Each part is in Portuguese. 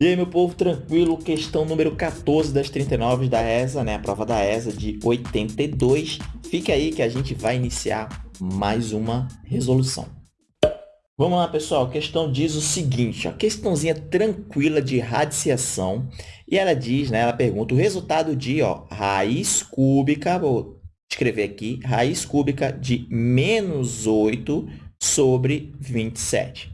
E aí, meu povo, tranquilo? Questão número 14 das 39 da ESA, né? A prova da ESA de 82. Fica aí que a gente vai iniciar mais uma resolução. Vamos lá, pessoal. A questão diz o seguinte, ó, questãozinha tranquila de radiciação. E ela diz, né? Ela pergunta o resultado de, ó, raiz cúbica, vou escrever aqui, raiz cúbica de menos 8 sobre 27.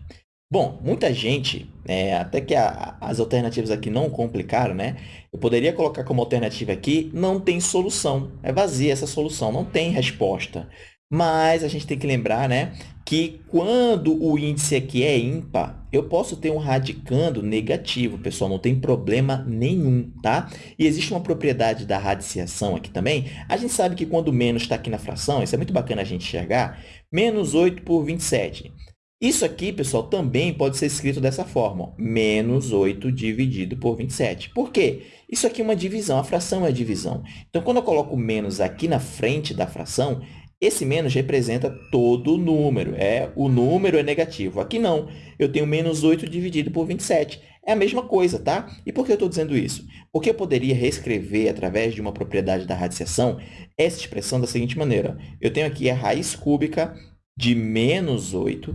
Bom, muita gente, é, até que a, as alternativas aqui não complicaram, né? Eu poderia colocar como alternativa aqui, não tem solução. É vazia essa solução, não tem resposta. Mas a gente tem que lembrar né, que quando o índice aqui é ímpar, eu posso ter um radicando negativo, pessoal, não tem problema nenhum, tá? E existe uma propriedade da radiciação aqui também. A gente sabe que quando menos está aqui na fração, isso é muito bacana a gente enxergar, menos 8 por 27. Isso aqui, pessoal, também pode ser escrito dessa forma, menos 8 dividido por 27. Por quê? Isso aqui é uma divisão, a fração é divisão. Então, quando eu coloco menos aqui na frente da fração, esse menos representa todo o número, é, o número é negativo. Aqui não, eu tenho menos 8 dividido por 27. É a mesma coisa, tá? E por que eu estou dizendo isso? Porque eu poderia reescrever, através de uma propriedade da radiciação, essa expressão da seguinte maneira. Eu tenho aqui a raiz cúbica de menos 8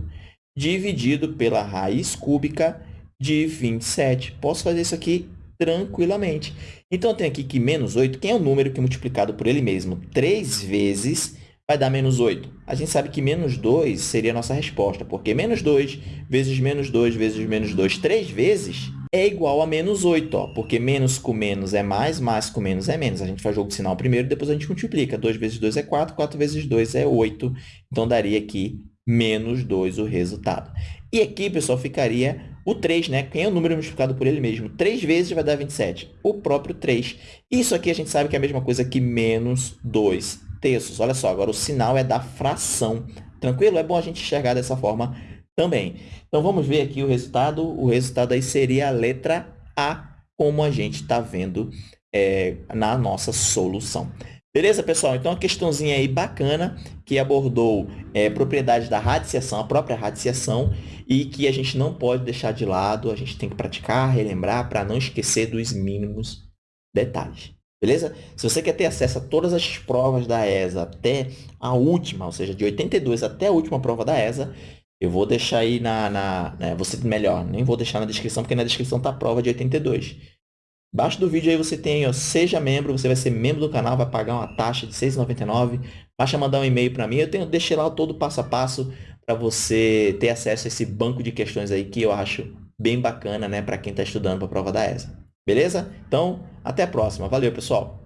dividido pela raiz cúbica de 27. Posso fazer isso aqui tranquilamente. Então, eu tenho aqui que menos 8, quem é o número que multiplicado por ele mesmo? 3 vezes vai dar menos 8. A gente sabe que menos 2 seria a nossa resposta, porque menos 2 vezes menos 2 vezes menos 2, 3 vezes, é igual a menos 8, ó, porque menos com menos é mais, mais com menos é menos. A gente faz jogo de sinal primeiro, depois a gente multiplica. 2 vezes 2 é 4, 4 vezes 2 é 8. Então, daria aqui menos 2 o resultado. E aqui, pessoal, ficaria o 3, né? Quem é o número multiplicado por ele mesmo? 3 vezes vai dar 27. O próprio 3. Isso aqui a gente sabe que é a mesma coisa que menos 2 terços. Olha só, agora o sinal é da fração. Tranquilo? É bom a gente enxergar dessa forma também. Então, vamos ver aqui o resultado. O resultado aí seria a letra A, como a gente está vendo é, na nossa solução. Beleza, pessoal? Então, uma questãozinha aí bacana que abordou é, propriedades da radiciação, a própria radiciação, e que a gente não pode deixar de lado, a gente tem que praticar, relembrar, para não esquecer dos mínimos detalhes. Beleza? Se você quer ter acesso a todas as provas da ESA até a última, ou seja, de 82 até a última prova da ESA, eu vou deixar aí na... na né, você Melhor, nem vou deixar na descrição, porque na descrição está a prova de 82. Embaixo do vídeo aí você tem, ó, seja membro, você vai ser membro do canal, vai pagar uma taxa de R$ 6,99. Basta mandar um e-mail para mim, eu tenho, deixei lá todo o passo a passo para você ter acesso a esse banco de questões aí que eu acho bem bacana, né, para quem está estudando para a prova da ESA. Beleza? Então, até a próxima. Valeu, pessoal!